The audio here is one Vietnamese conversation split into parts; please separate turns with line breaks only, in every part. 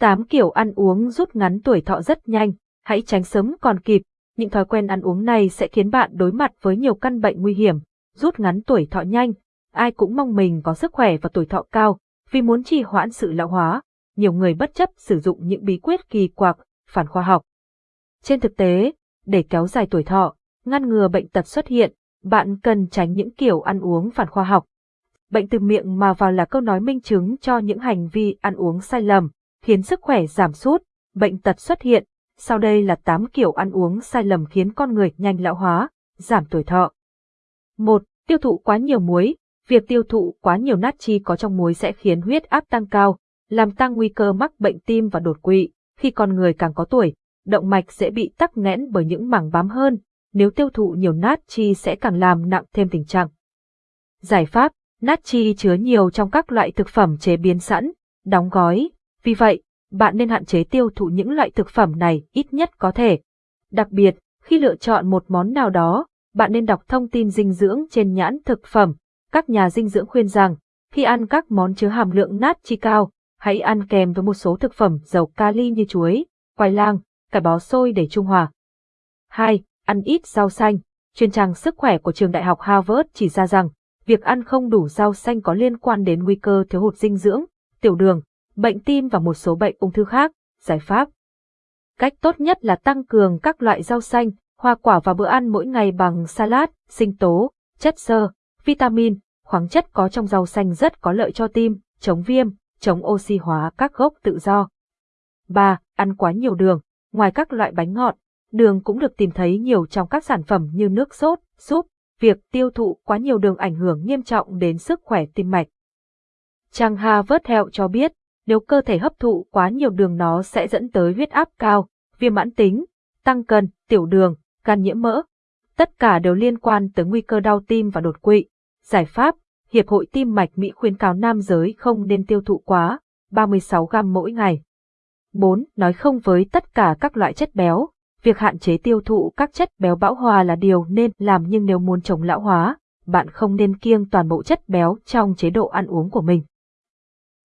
8 kiểu ăn uống rút ngắn tuổi thọ rất nhanh, hãy tránh sớm còn kịp. Những thói quen ăn uống này sẽ khiến bạn đối mặt với nhiều căn bệnh nguy hiểm, rút ngắn tuổi thọ nhanh. Ai cũng mong mình có sức khỏe và tuổi thọ cao, vì muốn trì hoãn sự lão hóa. Nhiều người bất chấp sử dụng những bí quyết kỳ quặc, phản khoa học. Trên thực tế, để kéo dài tuổi thọ, ngăn ngừa bệnh tật xuất hiện, bạn cần tránh những kiểu ăn uống phản khoa học. Bệnh từ miệng mà vào là câu nói minh chứng cho những hành vi ăn uống sai lầm, khiến sức khỏe giảm sút, bệnh tật xuất hiện. Sau đây là 8 kiểu ăn uống sai lầm khiến con người nhanh lão hóa, giảm tuổi thọ. 1. Tiêu thụ quá nhiều muối. Việc tiêu thụ quá nhiều natri có trong muối sẽ khiến huyết áp tăng cao, làm tăng nguy cơ mắc bệnh tim và đột quỵ. Khi con người càng có tuổi, động mạch sẽ bị tắc nghẽn bởi những mảng bám hơn, nếu tiêu thụ nhiều natri sẽ càng làm nặng thêm tình trạng. Giải pháp, natri chứa nhiều trong các loại thực phẩm chế biến sẵn, đóng gói, vì vậy, bạn nên hạn chế tiêu thụ những loại thực phẩm này ít nhất có thể. Đặc biệt, khi lựa chọn một món nào đó, bạn nên đọc thông tin dinh dưỡng trên nhãn thực phẩm. Các nhà dinh dưỡng khuyên rằng, khi ăn các món chứa hàm lượng natri cao, hãy ăn kèm với một số thực phẩm giàu kali như chuối, khoai lang, cải bó xôi để trung hòa. 2. Ăn ít rau xanh. Chuyên trang sức khỏe của trường đại học Harvard chỉ ra rằng, việc ăn không đủ rau xanh có liên quan đến nguy cơ thiếu hụt dinh dưỡng, tiểu đường, bệnh tim và một số bệnh ung thư khác. Giải pháp Cách tốt nhất là tăng cường các loại rau xanh, hoa quả vào bữa ăn mỗi ngày bằng salad, sinh tố, chất xơ, vitamin, khoáng chất có trong rau xanh rất có lợi cho tim, chống viêm, chống oxy hóa các gốc tự do. 3. Ăn quá nhiều đường. Ngoài các loại bánh ngọt, đường cũng được tìm thấy nhiều trong các sản phẩm như nước sốt, súp. Việc tiêu thụ quá nhiều đường ảnh hưởng nghiêm trọng đến sức khỏe tim mạch. Trang Harvard Health cho biết, nếu cơ thể hấp thụ quá nhiều đường nó sẽ dẫn tới huyết áp cao, viêm mãn tính, tăng cân, tiểu đường, gan nhiễm mỡ. Tất cả đều liên quan tới nguy cơ đau tim và đột quỵ. Giải pháp, Hiệp hội Tim mạch Mỹ khuyến cáo nam giới không nên tiêu thụ quá 36 gram mỗi ngày. 4. Nói không với tất cả các loại chất béo. Việc hạn chế tiêu thụ các chất béo bão hòa là điều nên làm nhưng nếu muốn chống lão hóa, bạn không nên kiêng toàn bộ chất béo trong chế độ ăn uống của mình.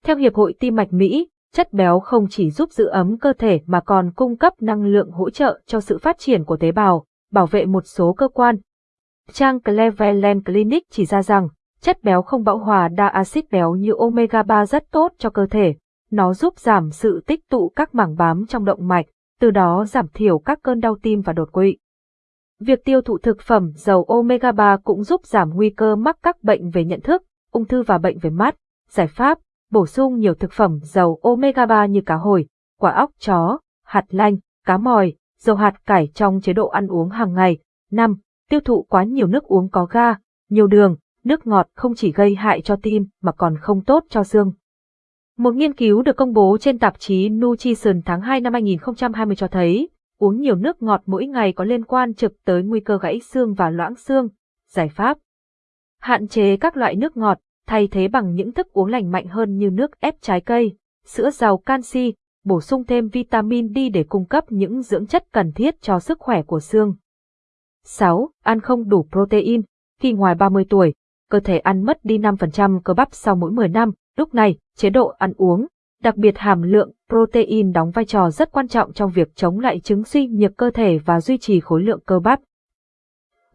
Theo Hiệp hội Tim mạch Mỹ, chất béo không chỉ giúp giữ ấm cơ thể mà còn cung cấp năng lượng hỗ trợ cho sự phát triển của tế bào, bảo vệ một số cơ quan. Trang Cleveland Clinic chỉ ra rằng, chất béo không bão hòa đa axit béo như omega 3 rất tốt cho cơ thể. Nó giúp giảm sự tích tụ các mảng bám trong động mạch, từ đó giảm thiểu các cơn đau tim và đột quỵ. Việc tiêu thụ thực phẩm giàu omega 3 cũng giúp giảm nguy cơ mắc các bệnh về nhận thức, ung thư và bệnh về mắt. Giải pháp, bổ sung nhiều thực phẩm giàu omega 3 như cá hồi, quả óc chó, hạt lanh, cá mòi, dầu hạt cải trong chế độ ăn uống hàng ngày. 5. Tiêu thụ quá nhiều nước uống có ga, nhiều đường, nước ngọt không chỉ gây hại cho tim mà còn không tốt cho xương. Một nghiên cứu được công bố trên tạp chí Nutrition tháng 2 năm 2020 cho thấy, uống nhiều nước ngọt mỗi ngày có liên quan trực tới nguy cơ gãy xương và loãng xương. Giải pháp Hạn chế các loại nước ngọt, thay thế bằng những thức uống lành mạnh hơn như nước ép trái cây, sữa giàu canxi, bổ sung thêm vitamin D để cung cấp những dưỡng chất cần thiết cho sức khỏe của xương. 6. Ăn không đủ protein. Khi ngoài 30 tuổi, cơ thể ăn mất đi 5% cơ bắp sau mỗi 10 năm. Lúc này, chế độ ăn uống, đặc biệt hàm lượng protein đóng vai trò rất quan trọng trong việc chống lại chứng suy nhược cơ thể và duy trì khối lượng cơ bắp.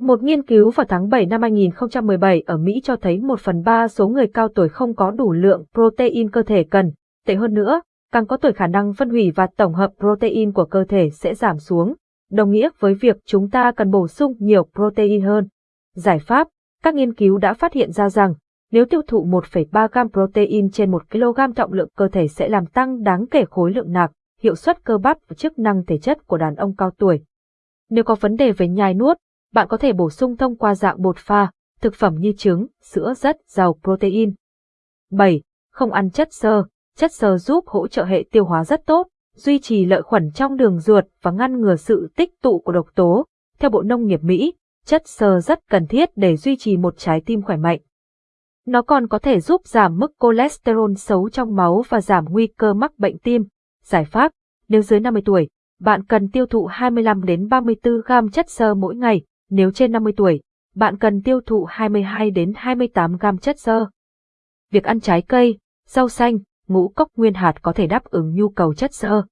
Một nghiên cứu vào tháng 7 năm 2017 ở Mỹ cho thấy 1 phần 3 số người cao tuổi không có đủ lượng protein cơ thể cần. Tệ hơn nữa, càng có tuổi khả năng phân hủy và tổng hợp protein của cơ thể sẽ giảm xuống, đồng nghĩa với việc chúng ta cần bổ sung nhiều protein hơn. Giải pháp, các nghiên cứu đã phát hiện ra rằng, nếu tiêu thụ 1,3 gram protein trên 1 kg trọng lượng cơ thể sẽ làm tăng đáng kể khối lượng nạc, hiệu suất cơ bắp và chức năng thể chất của đàn ông cao tuổi. Nếu có vấn đề về nhai nuốt, bạn có thể bổ sung thông qua dạng bột pha, thực phẩm như trứng, sữa rất giàu protein. 7. Không ăn chất xơ. Chất xơ giúp hỗ trợ hệ tiêu hóa rất tốt, duy trì lợi khuẩn trong đường ruột và ngăn ngừa sự tích tụ của độc tố. Theo Bộ Nông nghiệp Mỹ, chất xơ rất cần thiết để duy trì một trái tim khỏe mạnh. Nó còn có thể giúp giảm mức cholesterol xấu trong máu và giảm nguy cơ mắc bệnh tim. Giải pháp, nếu dưới 50 tuổi, bạn cần tiêu thụ 25 đến 34 gram chất xơ mỗi ngày, nếu trên 50 tuổi, bạn cần tiêu thụ 22 đến 28 gram chất xơ. Việc ăn trái cây, rau xanh, ngũ cốc nguyên hạt có thể đáp ứng nhu cầu chất xơ.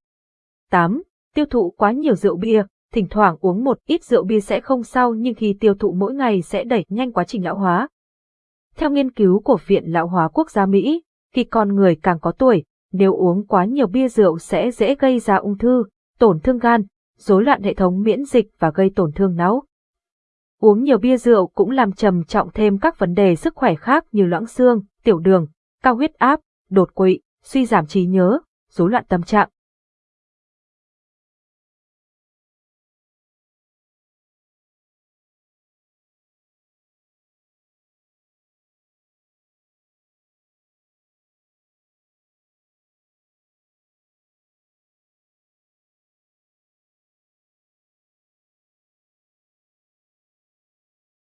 8. Tiêu thụ quá nhiều rượu bia, thỉnh thoảng uống một ít rượu bia sẽ không sao nhưng khi tiêu thụ mỗi ngày sẽ đẩy nhanh quá trình lão hóa. Theo nghiên cứu của Viện Lão hóa Quốc gia Mỹ, khi con người càng có tuổi, nếu uống quá nhiều bia rượu sẽ dễ gây ra ung thư, tổn thương gan, rối loạn hệ thống miễn dịch và gây tổn thương não. Uống nhiều bia rượu cũng làm trầm trọng thêm các vấn đề sức khỏe khác như loãng xương, tiểu đường, cao huyết áp, đột quỵ, suy giảm trí nhớ, rối loạn tâm trạng.